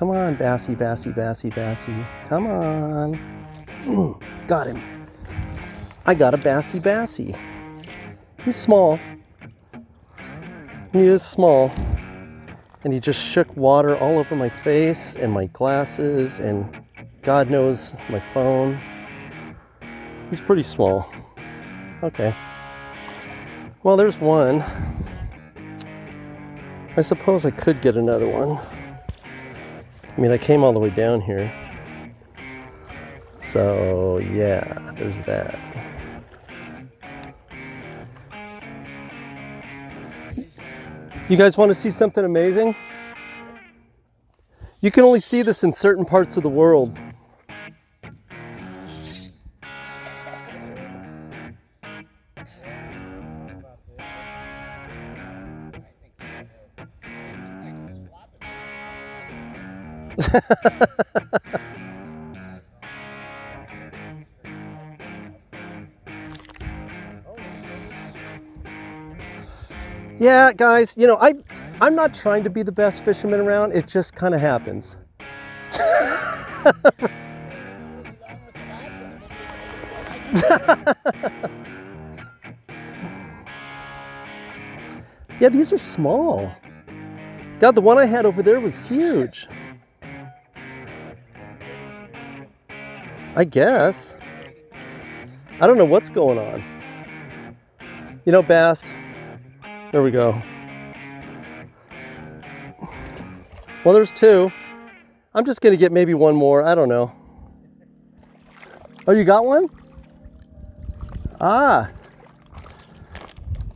Come on, Bassy, Bassy, Bassy, Bassy. Come on. got him. I got a Bassy, Bassy. He's small. He is small. And he just shook water all over my face and my glasses and God knows my phone. He's pretty small. Okay. Well, there's one. I suppose I could get another one. I mean, I came all the way down here. So, yeah, there's that. You guys want to see something amazing? You can only see this in certain parts of the world. yeah, guys, you know, I, I'm not trying to be the best fisherman around. It just kind of happens. yeah, these are small. God, the one I had over there was huge. I guess. I don't know what's going on. You know, bass. There we go. Well, there's two. I'm just to get maybe one more. I don't know. Oh, you got one? Ah.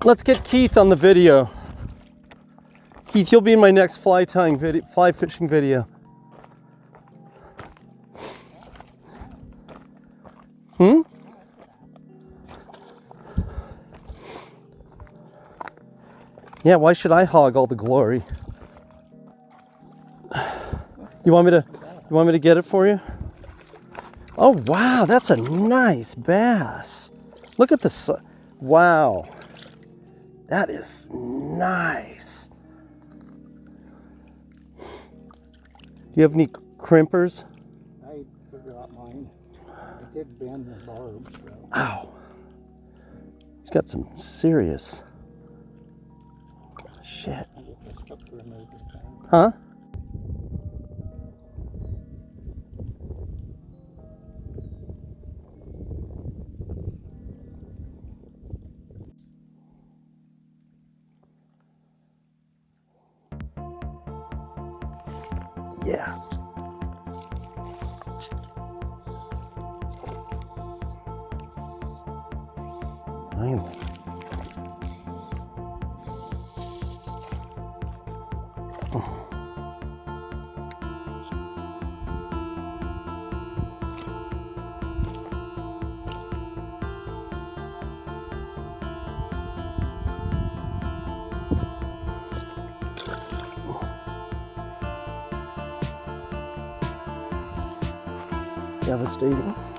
Let's get Keith on the video. Keith, you'll be in my next fly tying video, fly fishing video. Hmm? Yeah, why should I hog all the glory? You want me to you want me to get it for you? Oh wow, that's a nice bass. Look at this. Wow. That is nice. Do you have any crimpers? I forgot mine. I did bend the barb. So. Ow. He's got some serious shit. Huh? Yeah. Finally. Devastating.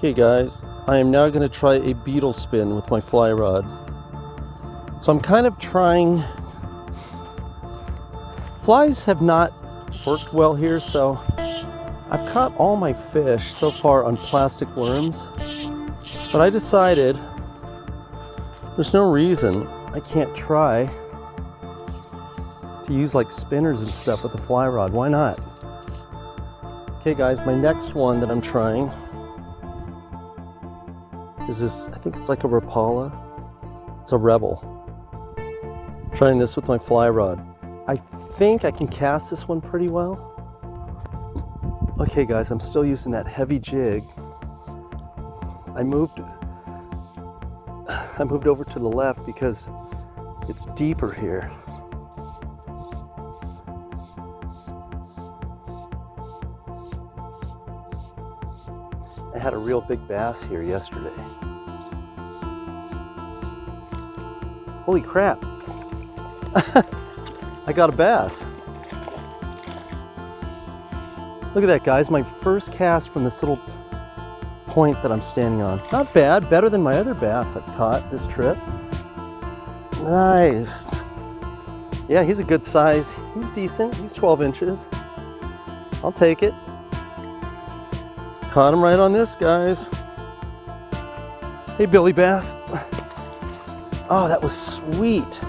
Okay guys, I am now going to try a beetle spin with my fly rod. So I'm kind of trying... Flies have not worked well here, so I've caught all my fish so far on plastic worms. But I decided there's no reason I can't try to use like spinners and stuff with the fly rod. Why not? Okay guys, my next one that I'm trying is this, I think it's like a Rapala. It's a Rebel. Trying this with my fly rod. I think I can cast this one pretty well. Okay guys, I'm still using that heavy jig. I moved I moved over to the left because it's deeper here. I had a real big bass here yesterday. Holy crap. I got a bass. Look at that guys, my first cast from this little point that I'm standing on. Not bad, better than my other bass I've caught this trip. Nice. Yeah, he's a good size. He's decent, he's 12 inches. I'll take it. Caught him right on this, guys. Hey, Billy Bass. Oh, that was sweet.